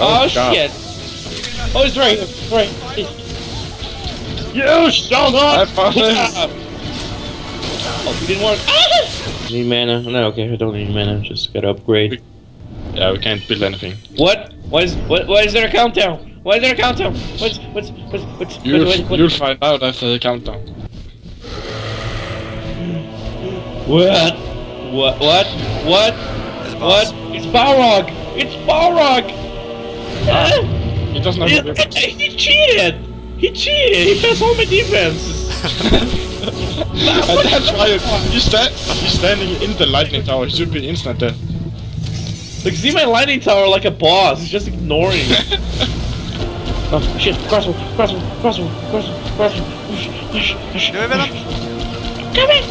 Oh, God. shit! Oh, he's right, here, right. You shut I up! found him. Oh, he didn't work. Ah! Need mana? No, okay, I don't need mana. Just gotta upgrade. Yeah, we can't build anything. What? Why is what? Why is there a countdown? Why is there a countdown? What's what's what's what's You'll, what, what, you'll find out after the countdown. what? What? What? What? There's a boss. What? It's Balrog! It's Balrog! He doesn't have He, the uh, he cheated! He cheated! He passed all my defenses! And that's why he's, sta he's standing in the lightning tower. He should be instant death. Like, see my lightning tower like a boss. He's just ignoring me. oh, shit. Crossbow, crossbow, crossbow, crossbow, crossbow. Come in!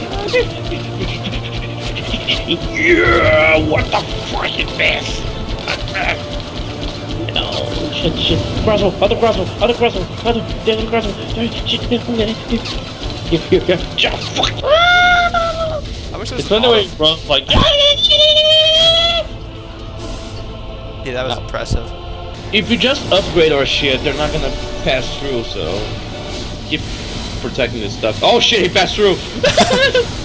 yeah, what the fuck is this? Shit, shit. Crossbow, other crossbow, other crossbow, other, the other crossbow. Shit, here, here, here. Yeah, fuck. I wish It's when the way he runs like. Yeah, that was impressive. If you just upgrade our shit, they're not gonna pass through, so keep protecting this stuff. Oh shit, he passed through!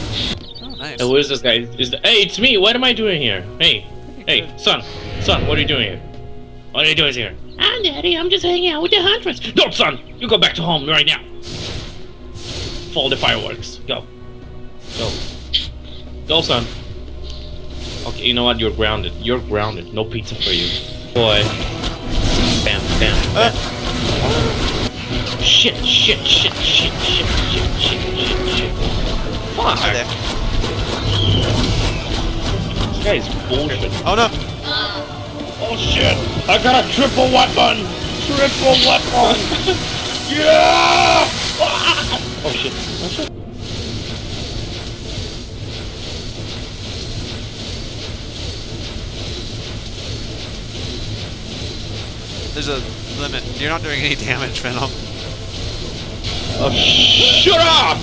Oh, nice. and what is this guy? Is the, hey, it's me. What am I doing here? Hey, hey, son, son, what are you doing here? What are you doing here? Ah, daddy, I'm just hanging out with the huntress. No, son, you go back to home right now. Follow the fireworks. Go, go, go, son. Okay, you know what? You're grounded. You're grounded. No pizza for you, boy. Bam, bam, bam. Shit, shit, shit, shit, shit, shit, shit, shit, shit. Fuck. Hi there. This guy is bullshit. Oh no! Oh shit! I got a triple weapon! Triple weapon! yeah! Oh shit. Oh shit. There's a limit. You're not doing any damage, Venom. Oh, shut up!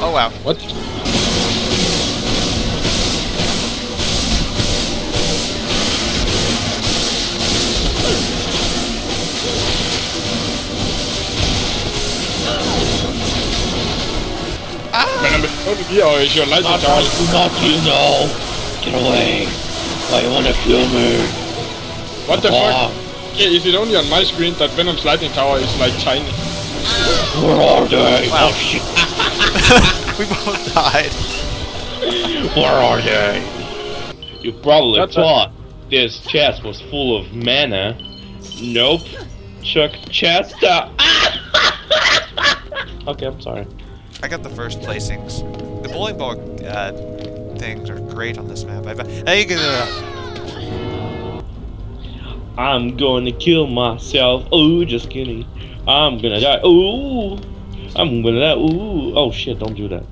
Oh wow. What? Venom, how did you or is your lightning Not, tower? not you know! Get away! Why you wanna kill me? What the Ah, fuck? Okay, is it only on my screen that Venom's lightning tower is like tiny? where are they? Wow. Oh shit! we both died. Where are they? You probably That's a- thought this chest was full of mana. Nope. Chuck chest up. okay, I'm sorry. I got the first placings. The bowling ball uh, things are great on this map. I've, hey, uh, I'm gonna kill myself. Ooh, just kidding. I'm gonna die. Ooh. I'm gonna die. Ooh. Oh shit, don't do that.